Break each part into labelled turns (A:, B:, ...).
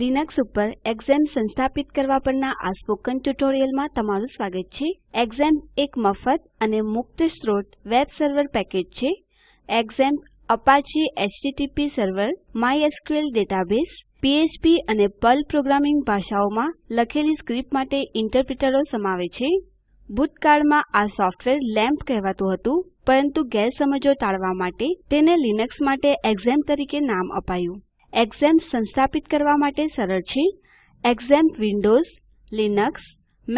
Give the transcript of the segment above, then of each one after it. A: Linux ઉપર એક્સેમ સંસ્થાપિત કરવા પરના આ સ્પોકન ટ્યુટોરિયલમાં તમારું સ્વાગત છે એક્સેમ એક મફત અને મુક્ત સ્ત્રોત વેબ સર્વર પેકેજ છે XAMPP Apache HTTP server MySQL database PHP અને પર્લ પ્રોગ્રામિંગ ભાષાઓમાં લખેલી સ્ક્રિપ્ટ માટે ઇન્ટરપ્રિટરો સમાવે છે ભૂતકાળમાં આ સોફ્ટવેર લેમ્પ કહેવાતું હતું પરંતુ ગેરસમજો ટાળવા માટે તેને લિનક્સ માટે એક્સેમ તરીકે નામ અપાયું એક્ઝેમ્પ સંસ્થાપિત કરવા માટે સરળ છે XAMPP Windows Linux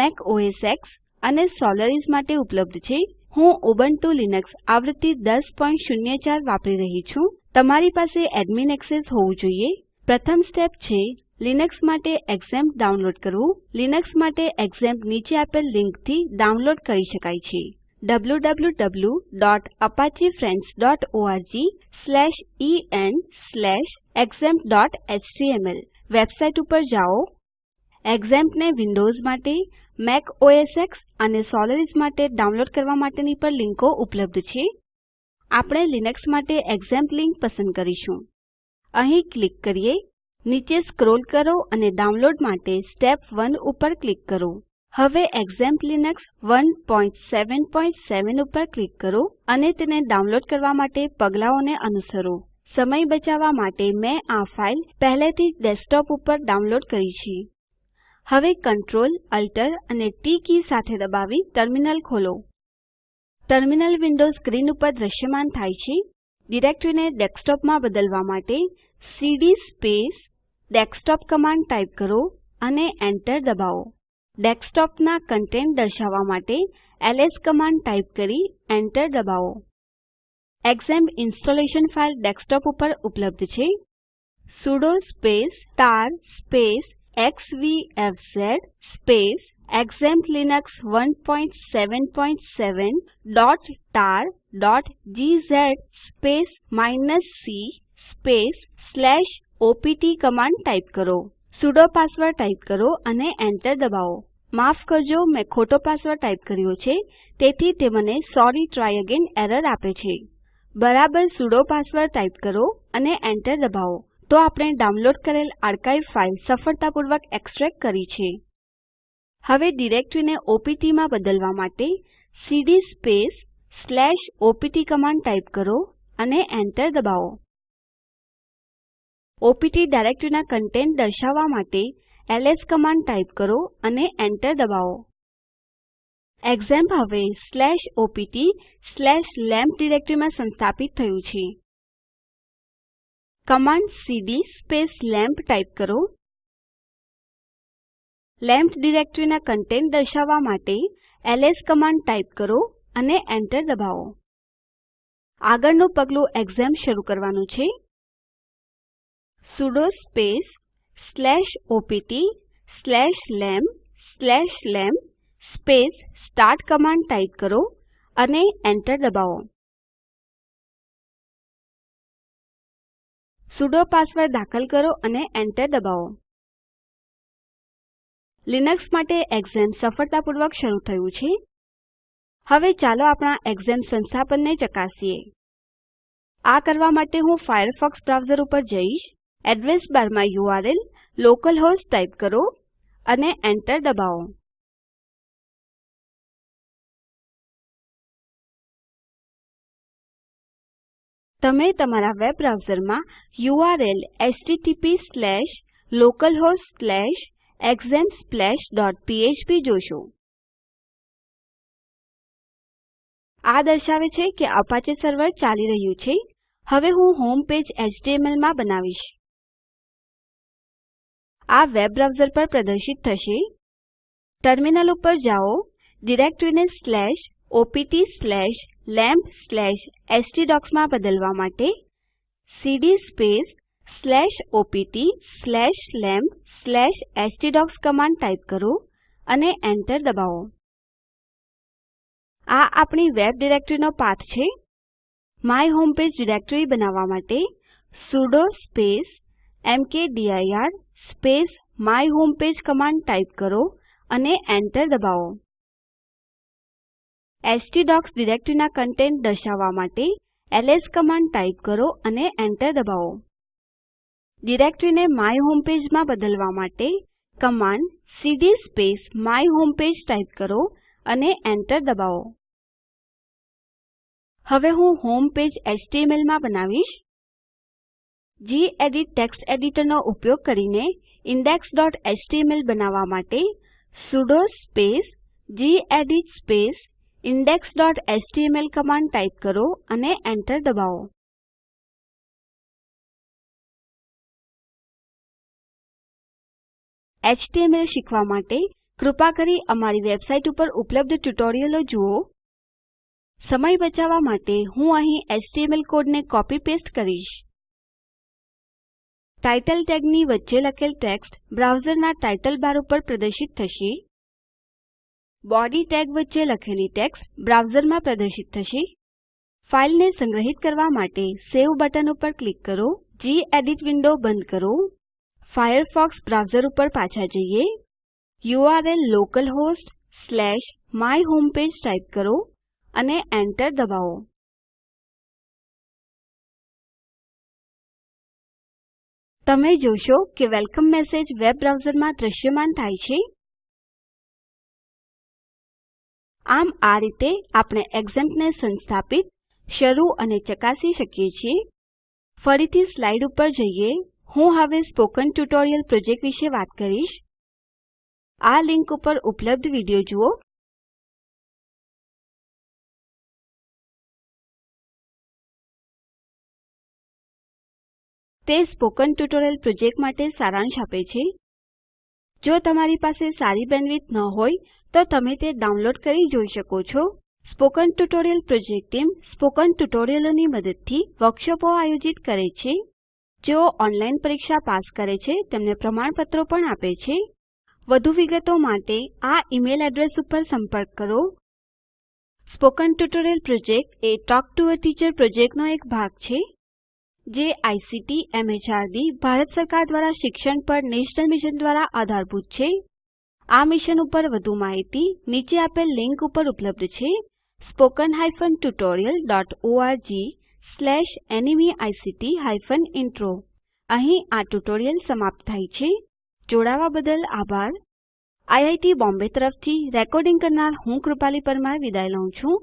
A: Mac OS X અને સોલરિસ માટે ઉપલબ્ધ છે હું ઉબુન્ટુ લિનક્સ આવૃત્તિ 10.04 વાપરી રહી છું તમારી પાસે એડમિન એક્સેસ હોવું જોઈએ પ્રથમ સ્ટેપ છે લિનક્સ માટે એક્ઝેમ્પ ડાઉનલોડ કરવું લિનક્સ માટે એક્ઝેમ્પ નીચે આપેલ લિંકથી ડાઉનલોડ કરી શકાય છે www.apachefriends.org/en/apachefriends examp.html વેબસાઇટ ઉપર જાઓ exampને વિન્ડોઝ માટે મેક ઓએસ એક્સ અને સોલરિસ માટે ડાઉનલોડ કરવા માટેની પણ લિંકો ઉપલબ્ધ છે આપણે લિનક્સ માટે એક્ઝામ્પ લિંક પસંદ કરીશું અહીં ક્લિક કરીએ નીચે સ્ક્રોલ કરો અને ડાઉનલોડ માટે સ્ટેપ 1 ઉપર ક્લિક કરો હવે એક્ઝામ્પ લિનક્સ 1.7.7 ઉપર ક્લિક કરો અને તેને ડાઉનલોડ કરવા માટે પગલાઓને અનુસરો સમય બચાવવા માટે મેં આ ફાઇલ પહેલેથી જ ડેસ્કટોપ ઉપર ડાઉનલોડ કરી છે હવે કંટ્રોલ અલ્ટર અને ટી કી સાથે દબાવી ટર્મિનલ ખોલો ટર્મિનલ વિન્ડો સ્ક્રીન ઉપર દ્રશ્યમાન થાય છે ડિરેક્ટરીને ડેસ્કટોપમાં બદલવા માટે cd space desktop command type કરો અને એન્ટર દબાવો ડેસ્કટોપના કન્ટેન્ટ દર્શાવવા માટે એલએસ કમાન્ડ ટાઇપ કરી એન્ટર દબાવો એક્ઝામ ઇન્સ્ટોલેશન ફાઇલ ડેસ્કટોપ ઉપર ઉપલબ્ધ છે sudo space tar space xvfz space examp linux 1.7.7.tar.gz space minus c space slash opt command type કરો sudo પાસવર્ડ ટાઇપ કરો અને એન્ટર દબાવો માફ કરજો મેં ખોટો પાસવર્ડ ટાઇપ કર્યો છે તેથી તે મને સોરી ટ્રાય અગેન એરર આપે છે બરાબર sudo પાસવર્ડ ટાઇપ કરો અને એન્ટર દબાવો તો આપણે ડાઉનલોડ કરેલ આર્કાઇવ ફાઇલ સફળતાપૂર્વક એક્સટ્રેક્ટ કરી છે હવે ડિરેક્ટરીને ઓપીટી માં બદલવા માટે cd સ્પેસ opt કમાન્ડ ટાઇપ કરો અને એન્ટર દબાવો opt ડાયરેક્ટરીના કન્ટેન્ટ દર્શાવવા માટે ls કમાન્ડ ટાઇપ કરો અને એન્ટર દબાવો એક્ઝામ્પ હવે /opt/lampp ડિરેક્ટરીમાં સંસ્થાપિત થયું છે command cd space lamp type કરો લેમ્પ ડિરેક્ટરીના કન્ટેન્ટ દર્શાવવા માટે ls કમાન્ડ ટાઇપ કરો અને એન્ટર દબાવો આગળનું પગલું એક્ઝામ શરૂ કરવાનું છે sudo space slash opt slash lamp slash lamp space start command type કરો અને એન્ટર દબાવો સુડો પાસવર્ડ દાખલ કરો અને એન્ટર દબાવો લિનક્સ માટે એક્ઝામ સફળતાપૂર્વક શરૂ થયું છે હવે ચાલો આપણા એક્ઝામ સંસ્થાપનને ચકાસીએ આ કરવા માટે હું ફાયરફોક્સ બ્રાઉઝર ઉપર જઈશ એડ્રેસ બારમાં યુઆરએલ localhost ટાઇપ કરો અને એન્ટર દબાવો તમે તમારા વેબ બ્રાઉઝરમાં URL http://localhost/example.php જોશો આ દર્શાવે છે કે Apache સર્વર ચાલી રહ્યું છે હવે હું હોમ પેજ HTML માં બનાવીશ આ વેબ બ્રાઉઝર પર પ્રદર્શિત થશે ટર્મિનલ ઉપર જાઓ ડિરેક્ટરીને સ્લેશ opt સ્લેશ lamp/stdocs માં બદલવા માટે cd space slash opt slash lamp slash htdocs command type કરો અને એન્ટર દબાવો આ આપણી વેબ ડિરેક્ટરીનો પાથ છે માય હોમ પેજ ડિરેક્ટરી બનાવવા માટે sudo space mkdir space my home page command type કરો અને એન્ટર દબાવો stdocs ડિરેક્ટરીના કન્ટેન્ટ દર્શાવવા માટે ls કમાન્ડ ટાઇપ કરો અને એન્ટર દબાવો ડિરેક્ટરીને માય હોમપેજ માં બદલવા માટે command cd space my homepage type કરો અને એન્ટર દબાવો હવે હું હોમ પેજ એચટીએમએલ માં બનાવીશ gedit ટેક્સ્ટ એડિટરનો ઉપયોગ કરીને index.html બનાવવા માટે sudo space gedit space index.html command type કરો અને એન્ટર દબાવો HTML શીખવા માટે કૃપા કરી અમારી વેબસાઇટ ઉપર ઉપલબ્ધ ટ્યુટોરિયલો જુઓ સમય બચાવવા માટે હું અહીં HTML કોડને કોપી પેસ્ટ કરીશ ટાઇટલ ટેગની વચ્ચે લખેલ ટેક્સ્ટ બ્રાઉઝરના ટાઇટલ બાર ઉપર પ્રદર્શિત થશે બોડી ટેગ વચ્ચે લખેલી ટેક્સ્ટ બ્રાઉઝરમાં પ્રદર્શિત થશે ફાઇલને સંગ્રહિત કરવા માટે સેવ બટન ઉપર ક્લિક કરો જી એડિટ વિન્ડો બંધ કરો ફાયરફોક્સ બ્રાઉઝર ઉપર પાછા જઈએ URL localhost slash my homepage type કરો અને એન્ટર દબાવો તમે જોશો કે વેલકમ મેસેજ વેબ બ્રાઉઝરમાં દ્રશ્યમાન થાય છે આમ આ રીતે આપણે એક્ઝેમ્પને સંસ્થાપિત શરૂ અને ચકાસી શકીએ છીએ ફરીથી સ્લાઇડ ઉપર જઈએ હું હવે સ્પોકન ટ્યુટોરિયલ પ્રોજેક્ટ વિશે વાત કરીશ આ લિંક ઉપર ઉપલબ્ધ વિડિયો જુઓ તે સ્પોકન ટ્યુટોરિયલ પ્રોજેક્ટ માટે સારાંશ આપે છે જો તમારી પાસે સારી બેન્ડવિડ્થ ન હોય તો તમે તે ડાઉનલોડ કરી જોઈ શકો છો spoken tutorial project team spoken ટ્યુટોરિયલોની મદદથી વર્કશોપો આયોજિત કરે છે જેઓ ઓનલાઈન પરીક્ષા પાસ કરે છે તેમને પ્રમાણપત્રો પણ આપે છે વધુ વિગતો માટે આ ઈમેલ એડ્રેસ ઉપર સંપર્ક કરો સ્પોકન ટ્યુટોરિયલ પ્રોજેક્ટ એ ટોક ટુ અ ટીચર પ્રોજેક્ટનો એક ભાગ છે જે આઇસીટી એમએચઆરડી ભારત સરકાર દ્વારા શિક્ષણ પર નેશનલ મિશન દ્વારા આધારભૂત છે આ મિશન ઉપર વધુ માહિતી નીચે આપેલ લિંક ઉપર ઉપલબ્ધ છે spoken tutorialorgnmeict e ઇન્ટ્રો અહીં આ ટ્યુટોરીયલ સમાપ્ત થાય છે જોડાવા બદલ આભાર આઈઆઈટી બોમ્બે તરફથી રેકોર્ડિંગ કરનાર હું કૃપાલી પરમાર વિદાય લઉં છું